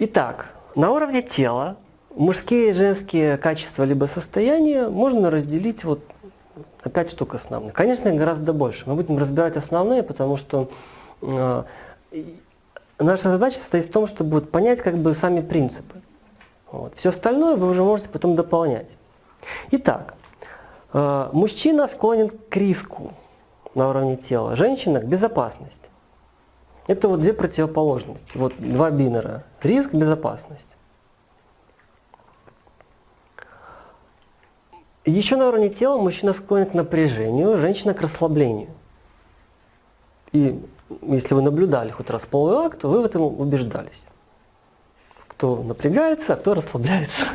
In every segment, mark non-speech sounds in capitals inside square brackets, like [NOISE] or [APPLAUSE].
Итак, на уровне тела мужские и женские качества либо состояния можно разделить вот на пять штук основных. Конечно, их гораздо больше. Мы будем разбирать основные, потому что э, наша задача состоит в том, чтобы вот понять как бы сами принципы. Вот. Все остальное вы уже можете потом дополнять. Итак, э, мужчина склонен к риску на уровне тела, женщина к безопасности. Это вот две противоположности, вот два бинера. Риск, безопасность. Еще на уровне тела мужчина склонен к напряжению, женщина к расслаблению. И если вы наблюдали хоть раз половой акт, вы в этом убеждались. Кто напрягается, а кто расслабляется.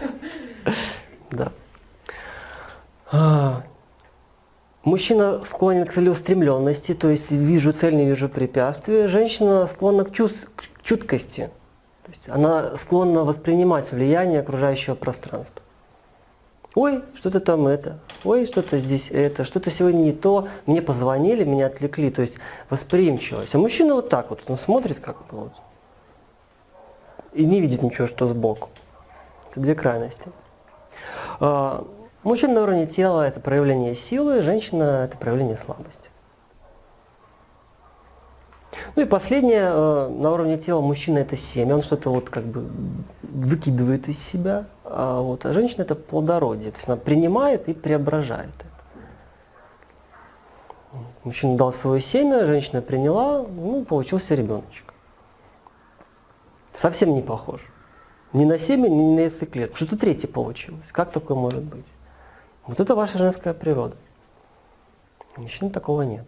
[LAUGHS] Да. А, мужчина склонен к целеустремленности, то есть вижу цель, не вижу препятствия. Женщина склонна к, чувств, к чуткости. То есть она склонна воспринимать влияние окружающего пространства. Ой, что-то там это, ой, что-то здесь это, что-то сегодня не то, мне позвонили, меня отвлекли, то есть восприимчивость. А мужчина вот так вот, он смотрит как бы вот, и не видит ничего, что сбоку. Это две крайности. Мужчина на уровне тела – это проявление силы, женщина – это проявление слабости. Ну и последнее, э, на уровне тела мужчина это семя, он что-то вот как бы выкидывает из себя, а, вот, а женщина это плодородие, то есть она принимает и преображает это. Мужчина дал свое семя, женщина приняла, ну, получился ребеночек. Совсем не похож. Ни на семя, ни на яйцеклетку. Что-то третье получилось. Как такое может быть? Вот это ваша женская природа. У мужчин такого нет.